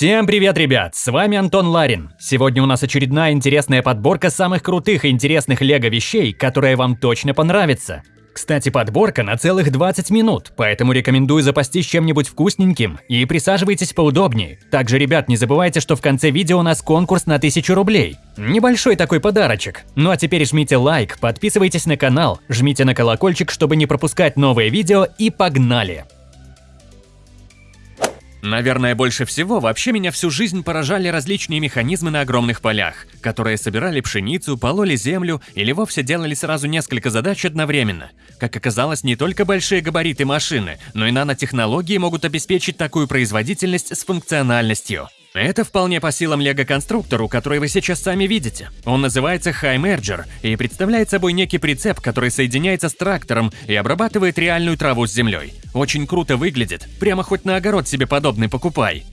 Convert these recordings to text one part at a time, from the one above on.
Всем привет, ребят! С вами Антон Ларин. Сегодня у нас очередная интересная подборка самых крутых и интересных лего вещей, которая вам точно понравится. Кстати, подборка на целых 20 минут, поэтому рекомендую запастись чем-нибудь вкусненьким и присаживайтесь поудобнее. Также, ребят, не забывайте, что в конце видео у нас конкурс на 1000 рублей. Небольшой такой подарочек. Ну а теперь жмите лайк, подписывайтесь на канал, жмите на колокольчик, чтобы не пропускать новые видео и погнали! Наверное, больше всего вообще меня всю жизнь поражали различные механизмы на огромных полях, которые собирали пшеницу, пололи землю или вовсе делали сразу несколько задач одновременно. Как оказалось, не только большие габариты машины, но и нанотехнологии могут обеспечить такую производительность с функциональностью. Это вполне по силам лего-конструктору, который вы сейчас сами видите. Он называется High Merger и представляет собой некий прицеп, который соединяется с трактором и обрабатывает реальную траву с землей. Очень круто выглядит, прямо хоть на огород себе подобный покупай.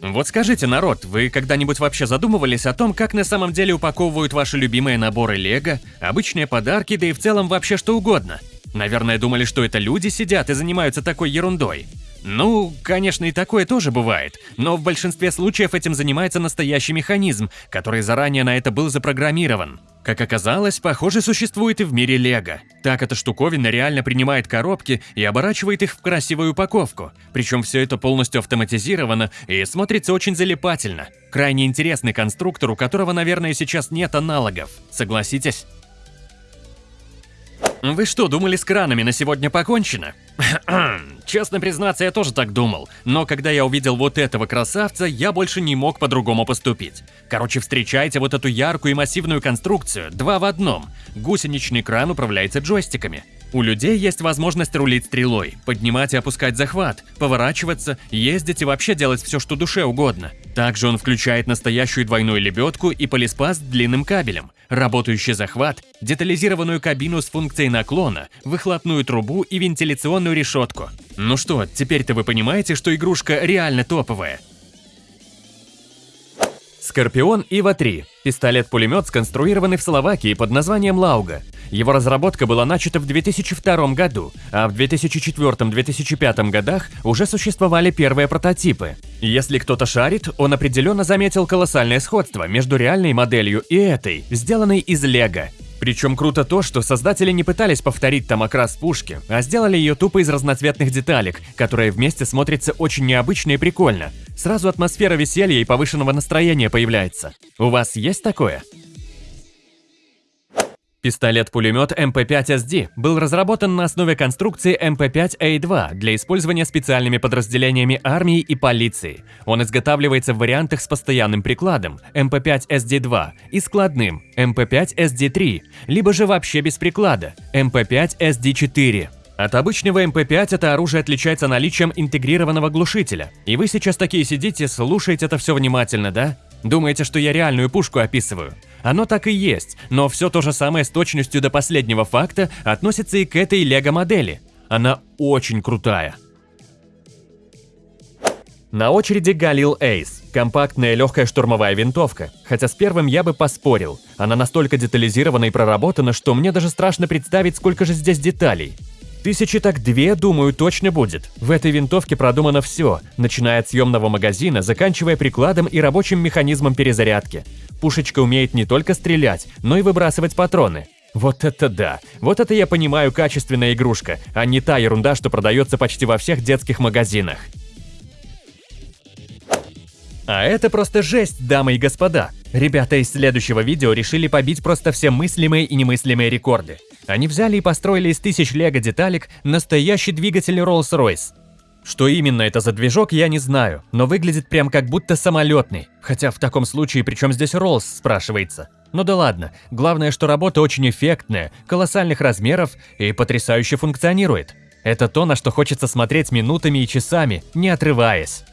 Вот скажите, народ, вы когда-нибудь вообще задумывались о том, как на самом деле упаковывают ваши любимые наборы лего, обычные подарки, да и в целом вообще что угодно? Наверное, думали, что это люди сидят и занимаются такой ерундой. Ну, конечно, и такое тоже бывает, но в большинстве случаев этим занимается настоящий механизм, который заранее на это был запрограммирован. Как оказалось, похоже существует и в мире Лего. Так эта штуковина реально принимает коробки и оборачивает их в красивую упаковку. Причем все это полностью автоматизировано и смотрится очень залипательно. Крайне интересный конструктор, у которого, наверное, сейчас нет аналогов. Согласитесь? Вы что, думали с кранами на сегодня покончено? Честно признаться, я тоже так думал, но когда я увидел вот этого красавца, я больше не мог по-другому поступить. Короче, встречайте вот эту яркую и массивную конструкцию, два в одном. Гусеничный кран управляется джойстиками. У людей есть возможность рулить стрелой, поднимать и опускать захват, поворачиваться, ездить и вообще делать все, что душе угодно. Также он включает настоящую двойную лебедку и полиспас с длинным кабелем, работающий захват, детализированную кабину с функцией наклона, выхлопную трубу и вентиляционную решетку. Ну что, теперь-то вы понимаете, что игрушка реально топовая. Скорпион Ива-3 – пистолет-пулемет, сконструированный в Словакии под названием Лауга. Его разработка была начата в 2002 году, а в 2004-2005 годах уже существовали первые прототипы. Если кто-то шарит, он определенно заметил колоссальное сходство между реальной моделью и этой, сделанной из лего. Причем круто то, что создатели не пытались повторить там окрас пушки, а сделали ее тупо из разноцветных деталек, которые вместе смотрятся очень необычно и прикольно. Сразу атмосфера веселья и повышенного настроения появляется. У вас есть такое? Пистолет-пулемет МП-5SD был разработан на основе конструкции МП-5А2 для использования специальными подразделениями армии и полиции. Он изготавливается в вариантах с постоянным прикладом МП-5SD2 и складным МП-5SD3, либо же вообще без приклада МП-5SD4. От обычного МП-5 это оружие отличается наличием интегрированного глушителя. И вы сейчас такие сидите, слушаете это все внимательно, да? Думаете, что я реальную пушку описываю? Оно так и есть, но все то же самое с точностью до последнего факта относится и к этой лего-модели. Она очень крутая. На очереди Галил Эйс. Компактная легкая штурмовая винтовка. Хотя с первым я бы поспорил. Она настолько детализирована и проработана, что мне даже страшно представить, сколько же здесь деталей. Тысячи так две, думаю, точно будет. В этой винтовке продумано все, начиная от съемного магазина, заканчивая прикладом и рабочим механизмом перезарядки. Пушечка умеет не только стрелять, но и выбрасывать патроны. Вот это да! Вот это я понимаю качественная игрушка, а не та ерунда, что продается почти во всех детских магазинах. А это просто жесть, дамы и господа. Ребята из следующего видео решили побить просто все мыслимые и немыслимые рекорды. Они взяли и построили из тысяч лего-деталек настоящий двигатель Rolls-Royce. Что именно это за движок, я не знаю, но выглядит прям как будто самолетный. Хотя в таком случае, причем здесь Rolls, спрашивается. Ну да ладно, главное, что работа очень эффектная, колоссальных размеров и потрясающе функционирует. Это то, на что хочется смотреть минутами и часами, не отрываясь.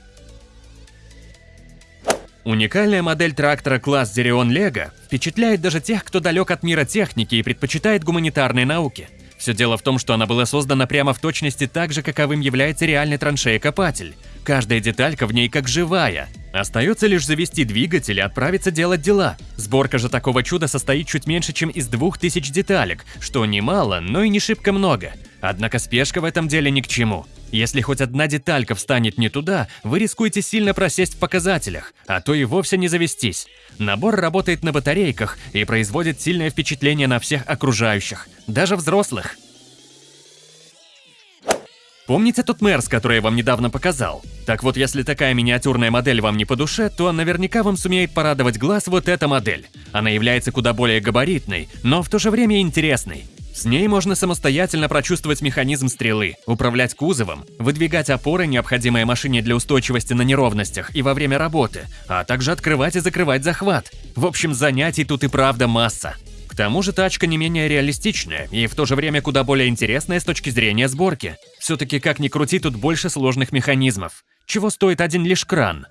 Уникальная модель трактора класс Зерион Лего впечатляет даже тех, кто далек от мира техники и предпочитает гуманитарные науки. Все дело в том, что она была создана прямо в точности так же, каковым является реальный траншея-копатель. Каждая деталька в ней как живая. Остается лишь завести двигатель и отправиться делать дела. Сборка же такого чуда состоит чуть меньше, чем из двух тысяч деталек, что немало, но и не шибко много. Однако спешка в этом деле ни к чему. Если хоть одна деталька встанет не туда, вы рискуете сильно просесть в показателях, а то и вовсе не завестись. Набор работает на батарейках и производит сильное впечатление на всех окружающих, даже взрослых. Помните тот Мерс, который я вам недавно показал? Так вот, если такая миниатюрная модель вам не по душе, то наверняка вам сумеет порадовать глаз вот эта модель. Она является куда более габаритной, но в то же время интересной. С ней можно самостоятельно прочувствовать механизм стрелы, управлять кузовом, выдвигать опоры, необходимые машине для устойчивости на неровностях и во время работы, а также открывать и закрывать захват. В общем, занятий тут и правда масса. Тому же тачка не менее реалистичная и в то же время куда более интересная с точки зрения сборки. Все-таки как ни крути, тут больше сложных механизмов. Чего стоит один лишь кран?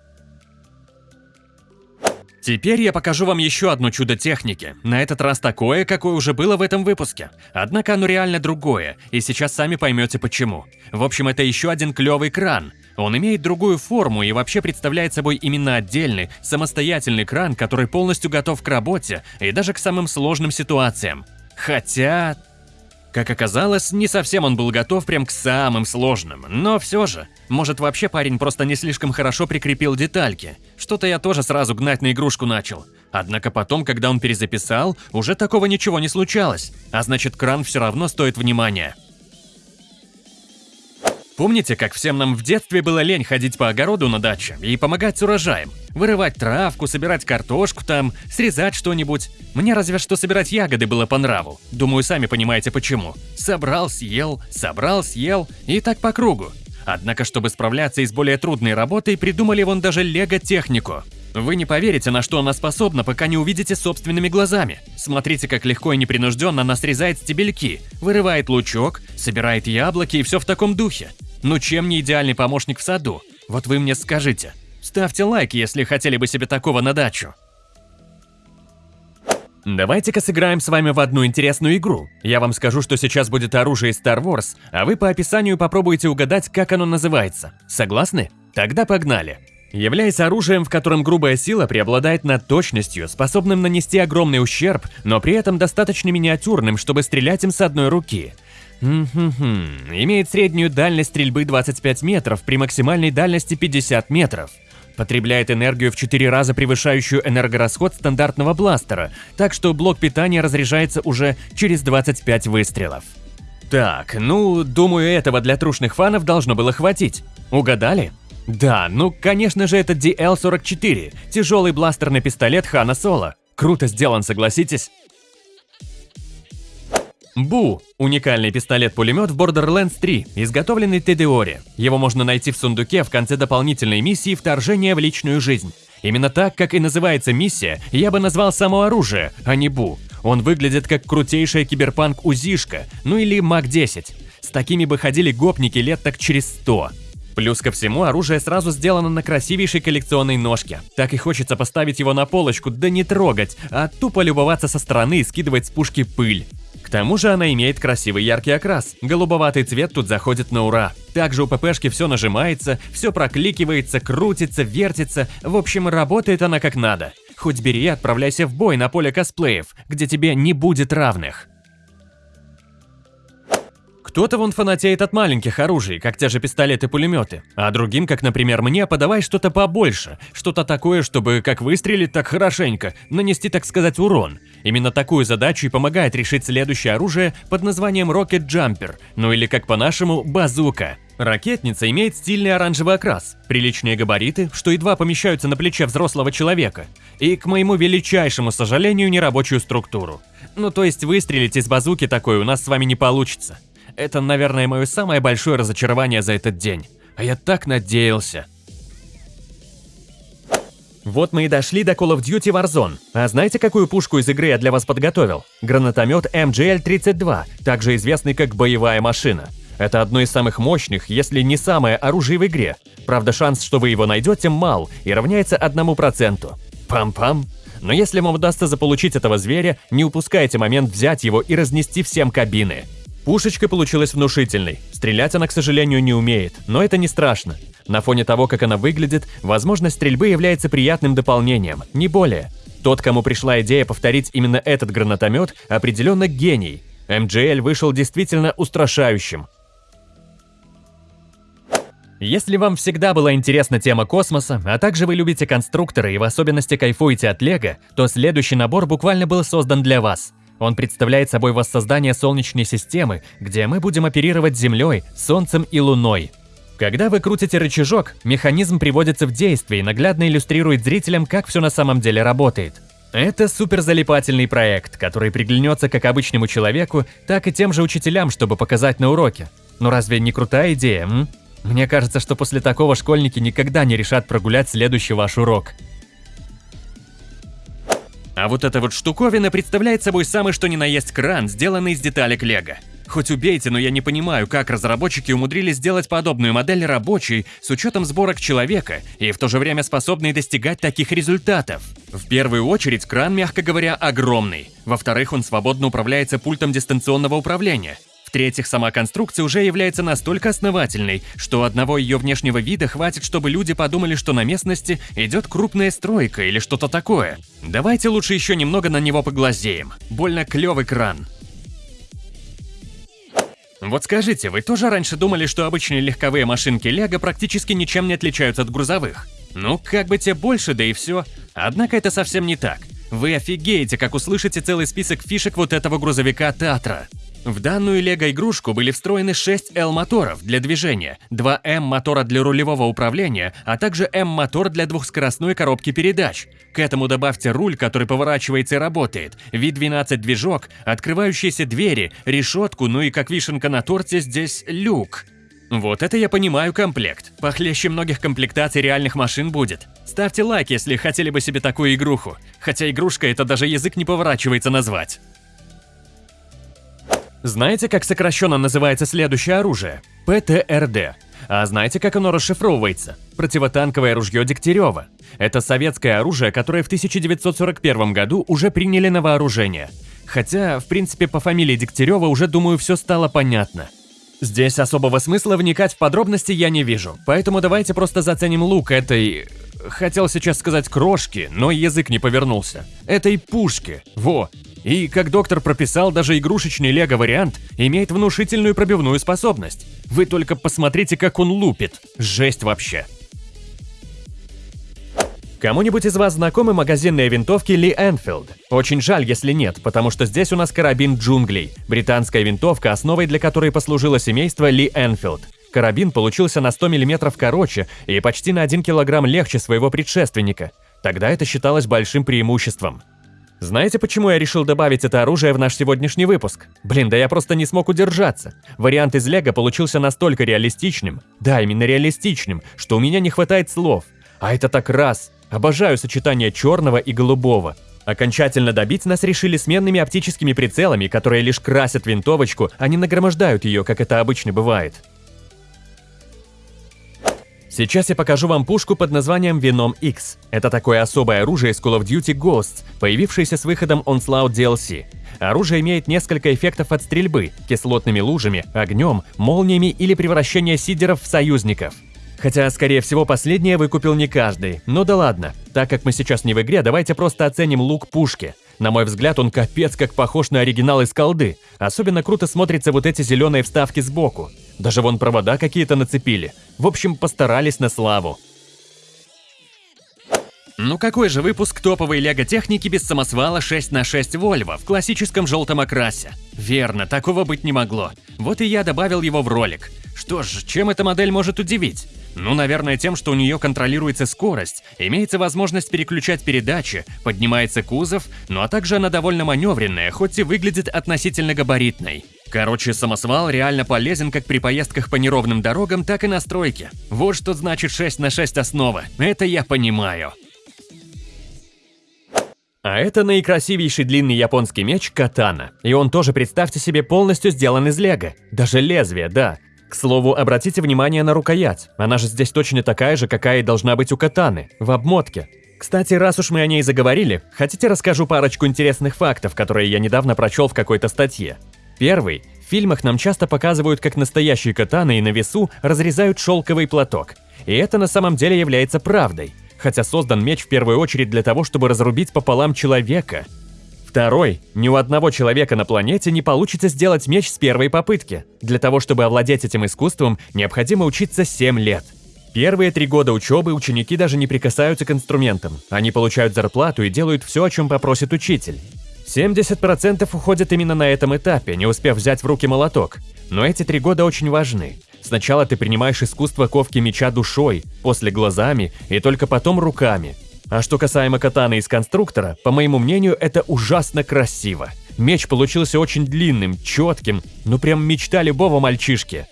Теперь я покажу вам еще одно чудо техники. На этот раз такое, какое уже было в этом выпуске. Однако оно реально другое, и сейчас сами поймете почему. В общем, это еще один клевый кран. Он имеет другую форму и вообще представляет собой именно отдельный, самостоятельный кран, который полностью готов к работе и даже к самым сложным ситуациям. Хотя... Как оказалось, не совсем он был готов прям к самым сложным, но все же. Может вообще парень просто не слишком хорошо прикрепил детальки. Что-то я тоже сразу гнать на игрушку начал. Однако потом, когда он перезаписал, уже такого ничего не случалось. А значит кран все равно стоит внимания. Помните, как всем нам в детстве было лень ходить по огороду на даче и помогать с урожаем? Вырывать травку, собирать картошку там, срезать что-нибудь. Мне разве что собирать ягоды было по нраву. Думаю, сами понимаете почему. Собрал, съел, собрал, съел и так по кругу. Однако, чтобы справляться и с более трудной работой, придумали вон даже лего-технику. Вы не поверите, на что она способна, пока не увидите собственными глазами. Смотрите, как легко и непринужденно она срезает стебельки, вырывает лучок, собирает яблоки и все в таком духе. Ну чем не идеальный помощник в саду? Вот вы мне скажите. Ставьте лайк, если хотели бы себе такого на дачу. Давайте-ка сыграем с вами в одну интересную игру. Я вам скажу, что сейчас будет оружие из Star Wars, а вы по описанию попробуйте угадать, как оно называется. Согласны? Тогда погнали. Являясь оружием, в котором грубая сила преобладает над точностью, способным нанести огромный ущерб, но при этом достаточно миниатюрным, чтобы стрелять им с одной руки – Имеет среднюю дальность стрельбы 25 метров при максимальной дальности 50 метров. Потребляет энергию в 4 раза превышающую энергорасход стандартного бластера, так что блок питания разряжается уже через 25 выстрелов. Так, ну, думаю, этого для трушных фанов должно было хватить. Угадали? Да, ну, конечно же, это DL-44, тяжелый бластерный пистолет Хана Соло. Круто сделан, согласитесь? Бу – уникальный пистолет-пулемет в Borderlands 3, изготовленный Тедеори. Его можно найти в сундуке в конце дополнительной миссии «Вторжение в личную жизнь». Именно так, как и называется миссия, я бы назвал само оружие, а не Бу. Он выглядит как крутейшая киберпанк-узишка, ну или МАК-10. С такими бы ходили гопники лет так через 100. Плюс ко всему, оружие сразу сделано на красивейшей коллекционной ножке. Так и хочется поставить его на полочку, да не трогать, а тупо любоваться со стороны и скидывать с пушки пыль. К тому же она имеет красивый яркий окрас. Голубоватый цвет тут заходит на ура. Также у ППшки все нажимается, все прокликивается, крутится, вертится. В общем, работает она как надо. Хоть бери и отправляйся в бой на поле косплеев, где тебе не будет равных. Кто-то вон фанатеет от маленьких оружий, как те же пистолеты-пулеметы, а другим, как, например, мне, подавай что-то побольше, что-то такое, чтобы как выстрелить, так хорошенько, нанести, так сказать, урон. Именно такую задачу и помогает решить следующее оружие под названием Rocket Jumper, ну или как по-нашему, базука. Ракетница имеет стильный оранжевый окрас, приличные габариты, что едва помещаются на плече взрослого человека, и, к моему величайшему сожалению, нерабочую структуру. Ну то есть выстрелить из базуки такой у нас с вами не получится. Это, наверное, мое самое большое разочарование за этот день. А я так надеялся. Вот мы и дошли до Call of Duty Warzone. А знаете, какую пушку из игры я для вас подготовил? Гранатомет MGL-32, также известный как боевая машина. Это одно из самых мощных, если не самое оружие в игре. Правда, шанс, что вы его найдете, мал и равняется одному проценту. Пам-пам. Но если вам удастся заполучить этого зверя, не упускайте момент взять его и разнести всем кабины. Пушечка получилась внушительной. Стрелять она, к сожалению, не умеет, но это не страшно. На фоне того, как она выглядит, возможность стрельбы является приятным дополнением, не более. Тот, кому пришла идея повторить именно этот гранатомет, определенно гений. МГЛ вышел действительно устрашающим. Если вам всегда была интересна тема космоса, а также вы любите конструкторы и в особенности кайфуете от Лего, то следующий набор буквально был создан для вас. Он представляет собой воссоздание Солнечной системы, где мы будем оперировать Землей, Солнцем и Луной. Когда вы крутите рычажок, механизм приводится в действие и наглядно иллюстрирует зрителям, как все на самом деле работает. Это суперзалипательный проект, который приглянется как обычному человеку, так и тем же учителям, чтобы показать на уроке. Ну разве не крутая идея, м? Мне кажется, что после такого школьники никогда не решат прогулять следующий ваш урок. А вот эта вот штуковина представляет собой самый что ни на есть кран, сделанный из деталек лего. Хоть убейте, но я не понимаю, как разработчики умудрились сделать подобную модель рабочей с учетом сборок человека и в то же время способной достигать таких результатов. В первую очередь, кран, мягко говоря, огромный. Во-вторых, он свободно управляется пультом дистанционного управления. В-третьих, сама конструкция уже является настолько основательной, что одного ее внешнего вида хватит, чтобы люди подумали, что на местности идет крупная стройка или что-то такое. Давайте лучше еще немного на него поглазеем. Больно клевый кран. Вот скажите, вы тоже раньше думали, что обычные легковые машинки Лего практически ничем не отличаются от грузовых? Ну, как бы те больше, да и все. Однако это совсем не так. Вы офигеете, как услышите целый список фишек вот этого грузовика Татра. В данную лего-игрушку были встроены 6 L-моторов для движения, 2 M-мотора для рулевого управления, а также M-мотор для двухскоростной коробки передач. К этому добавьте руль, который поворачивается и работает, V12 движок, открывающиеся двери, решетку, ну и как вишенка на торте здесь люк. Вот это я понимаю комплект. Похлеще многих комплектаций реальных машин будет. Ставьте лайк, если хотели бы себе такую игруху. Хотя игрушка это даже язык не поворачивается назвать. Знаете, как сокращенно называется следующее оружие? ПТРД. А знаете, как оно расшифровывается? Противотанковое ружье Дегтярева. Это советское оружие, которое в 1941 году уже приняли на вооружение. Хотя, в принципе, по фамилии Дегтярева уже, думаю, все стало понятно. Здесь особого смысла вникать в подробности я не вижу, поэтому давайте просто заценим лук этой... Хотел сейчас сказать крошки, но язык не повернулся. Этой пушки. Во, и, как доктор прописал, даже игрушечный лего-вариант имеет внушительную пробивную способность. Вы только посмотрите, как он лупит. Жесть вообще. Кому-нибудь из вас знакомы магазинные винтовки Ли Энфилд? Очень жаль, если нет, потому что здесь у нас карабин джунглей. Британская винтовка, основой для которой послужило семейство Ли Энфилд. Карабин получился на 100 мм короче и почти на 1 кг легче своего предшественника. Тогда это считалось большим преимуществом. Знаете, почему я решил добавить это оружие в наш сегодняшний выпуск? Блин, да я просто не смог удержаться. Вариант из Лего получился настолько реалистичным, да, именно реалистичным, что у меня не хватает слов. А это так раз. Обожаю сочетание черного и голубого. Окончательно добить нас решили сменными оптическими прицелами, которые лишь красят винтовочку, а не нагромождают ее, как это обычно бывает. Сейчас я покажу вам пушку под названием Venom X. Это такое особое оружие из Call of Duty Ghosts, появившееся с выходом Onslaught DLC. Оружие имеет несколько эффектов от стрельбы – кислотными лужами, огнем, молниями или превращение сидеров в союзников. Хотя, скорее всего, последнее выкупил не каждый. Но да ладно. Так как мы сейчас не в игре, давайте просто оценим лук пушки. На мой взгляд, он капец как похож на оригинал из колды. Особенно круто смотрятся вот эти зеленые вставки сбоку. Даже вон провода какие-то нацепили. В общем, постарались на славу. Ну какой же выпуск топовой лего-техники без самосвала 6 на 6 Volvo в классическом желтом окрасе? Верно, такого быть не могло. Вот и я добавил его в ролик. Что ж, чем эта модель может удивить? Ну, наверное, тем, что у нее контролируется скорость, имеется возможность переключать передачи, поднимается кузов, ну а также она довольно маневренная, хоть и выглядит относительно габаритной. Короче, самосвал реально полезен как при поездках по неровным дорогам, так и на стройке. Вот что значит 6 на 6 основа. Это я понимаю. А это наикрасивейший длинный японский меч катана. И он тоже, представьте себе, полностью сделан из лего. Даже лезвие, да. К слову, обратите внимание на рукоять. Она же здесь точно такая же, какая и должна быть у катаны, в обмотке. Кстати, раз уж мы о ней заговорили, хотите расскажу парочку интересных фактов, которые я недавно прочел в какой-то статье. Первый. В фильмах нам часто показывают, как настоящие катаны и на весу разрезают шелковый платок. И это на самом деле является правдой. Хотя создан меч в первую очередь для того, чтобы разрубить пополам человека. Второй. Ни у одного человека на планете не получится сделать меч с первой попытки. Для того, чтобы овладеть этим искусством, необходимо учиться 7 лет. Первые три года учебы ученики даже не прикасаются к инструментам. Они получают зарплату и делают все, о чем попросит учитель. 70% уходят именно на этом этапе, не успев взять в руки молоток. Но эти три года очень важны. Сначала ты принимаешь искусство ковки меча душой, после глазами и только потом руками. А что касаемо катаны из конструктора, по моему мнению, это ужасно красиво. Меч получился очень длинным, четким, ну прям мечта любого мальчишки.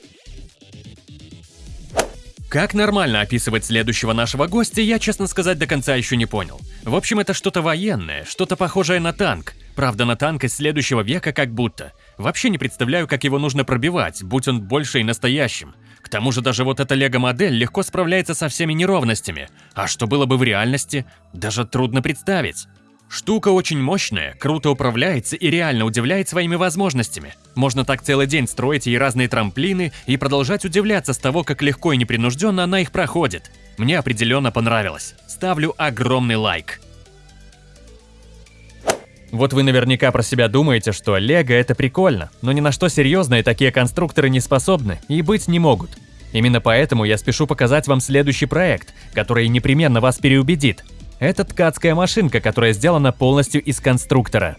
Как нормально описывать следующего нашего гостя, я, честно сказать, до конца еще не понял. В общем, это что-то военное, что-то похожее на танк. Правда, на танк из следующего века как будто. Вообще не представляю, как его нужно пробивать, будь он больше и настоящим. К тому же даже вот эта лего-модель легко справляется со всеми неровностями. А что было бы в реальности, даже трудно представить. Штука очень мощная, круто управляется и реально удивляет своими возможностями. Можно так целый день строить ей разные трамплины и продолжать удивляться с того, как легко и непринужденно она их проходит. Мне определенно понравилось. Ставлю огромный лайк. Вот вы наверняка про себя думаете, что Лего это прикольно, но ни на что серьезное такие конструкторы не способны и быть не могут. Именно поэтому я спешу показать вам следующий проект, который непременно вас переубедит. Это ткацкая машинка, которая сделана полностью из конструктора.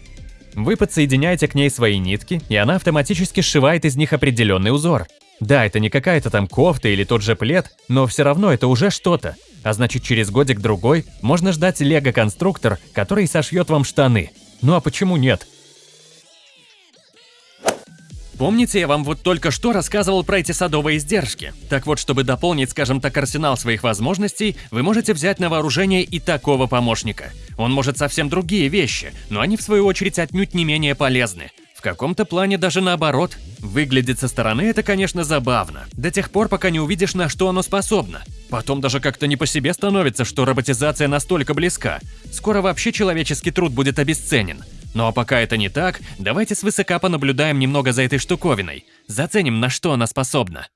Вы подсоединяете к ней свои нитки, и она автоматически сшивает из них определенный узор. Да, это не какая-то там кофта или тот же плед, но все равно это уже что-то. А значит, через годик-другой можно ждать лего-конструктор, который сошьет вам штаны. Ну а почему нет? Помните, я вам вот только что рассказывал про эти садовые издержки? Так вот, чтобы дополнить, скажем так, арсенал своих возможностей, вы можете взять на вооружение и такого помощника. Он может совсем другие вещи, но они в свою очередь отнюдь не менее полезны. Каком-то плане даже наоборот. Выглядит со стороны это, конечно, забавно, до тех пор, пока не увидишь, на что оно способно. Потом даже как-то не по себе становится, что роботизация настолько близка. Скоро вообще человеческий труд будет обесценен. Ну а пока это не так, давайте свысока понаблюдаем немного за этой штуковиной. Заценим, на что она способна.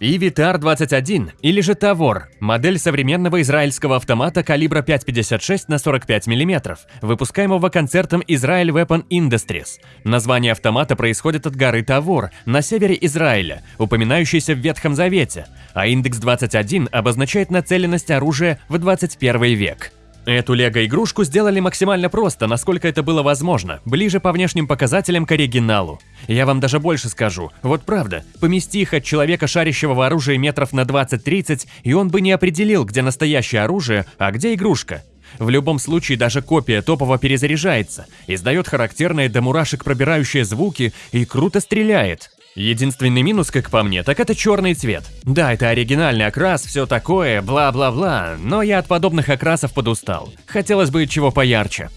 ИВИТАР-21, или же Тавор, модель современного израильского автомата калибра 5,56 на 45 мм, выпускаемого концертом Israel Weapon Industries. Название автомата происходит от горы Тавор на севере Израиля, упоминающейся в Ветхом Завете, а индекс 21 обозначает нацеленность оружия в 21 век. Эту лего-игрушку сделали максимально просто, насколько это было возможно, ближе по внешним показателям к оригиналу. Я вам даже больше скажу, вот правда, помести их от человека, шарящего в оружии метров на 20-30, и он бы не определил, где настоящее оружие, а где игрушка. В любом случае даже копия топово перезаряжается, издает характерные до мурашек пробирающие звуки и круто стреляет. Единственный минус, как по мне, так это черный цвет. Да, это оригинальный окрас, все такое, бла-бла-бла, но я от подобных окрасов подустал. Хотелось бы чего поярче.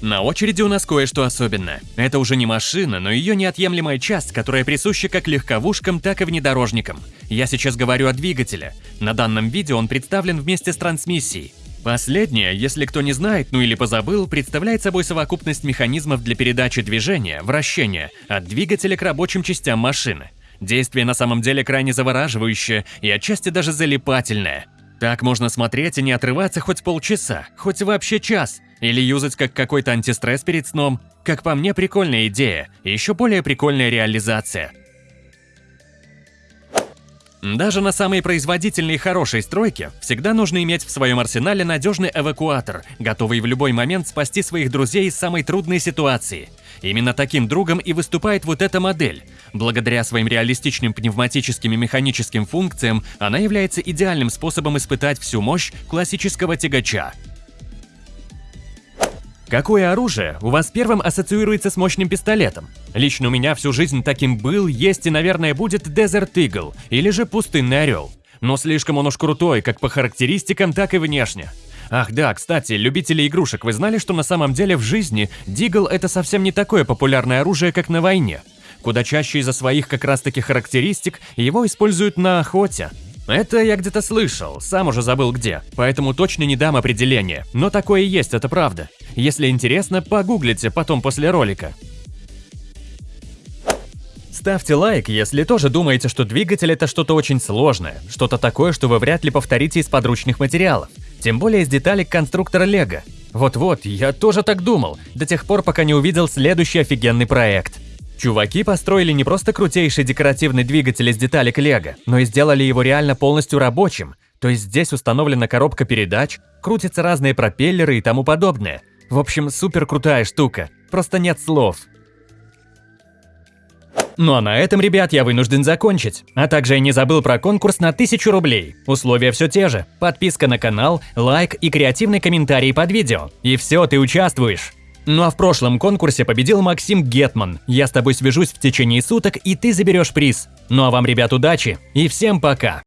На очереди у нас кое-что особенное. Это уже не машина, но ее неотъемлемая часть, которая присуща как легковушкам, так и внедорожникам. Я сейчас говорю о двигателе. На данном видео он представлен вместе с трансмиссией. Последнее, если кто не знает, ну или позабыл, представляет собой совокупность механизмов для передачи движения, вращения, от двигателя к рабочим частям машины. Действие на самом деле крайне завораживающее и отчасти даже залипательное. Так можно смотреть и не отрываться хоть полчаса, хоть вообще час, или юзать как какой-то антистресс перед сном. Как по мне, прикольная идея, и еще более прикольная реализация – даже на самой производительной и хорошей стройке всегда нужно иметь в своем арсенале надежный эвакуатор, готовый в любой момент спасти своих друзей из самой трудной ситуации. Именно таким другом и выступает вот эта модель. Благодаря своим реалистичным пневматическим и механическим функциям она является идеальным способом испытать всю мощь классического тягача. Какое оружие у вас первым ассоциируется с мощным пистолетом? Лично у меня всю жизнь таким был, есть и, наверное, будет Desert Eagle или же Пустынный Орел. Но слишком он уж крутой, как по характеристикам, так и внешне. Ах да, кстати, любители игрушек, вы знали, что на самом деле в жизни Дигл это совсем не такое популярное оружие, как на войне? Куда чаще из-за своих как раз таки характеристик его используют на охоте. Это я где-то слышал, сам уже забыл где, поэтому точно не дам определения, но такое есть, это правда. Если интересно, погуглите потом после ролика. Ставьте лайк, если тоже думаете, что двигатель это что-то очень сложное, что-то такое, что вы вряд ли повторите из подручных материалов. Тем более из деталек конструктора Лего. Вот-вот, я тоже так думал, до тех пор, пока не увидел следующий офигенный проект. Чуваки построили не просто крутейший декоративный двигатель из деталек Лего, но и сделали его реально полностью рабочим. То есть здесь установлена коробка передач, крутятся разные пропеллеры и тому подобное. В общем, супер крутая штука. Просто нет слов. Ну а на этом, ребят, я вынужден закончить. А также я не забыл про конкурс на 1000 рублей. Условия все те же. Подписка на канал, лайк и креативный комментарий под видео. И все, ты участвуешь. Ну а в прошлом конкурсе победил Максим Гетман. Я с тобой свяжусь в течение суток, и ты заберешь приз. Ну а вам, ребят, удачи и всем пока!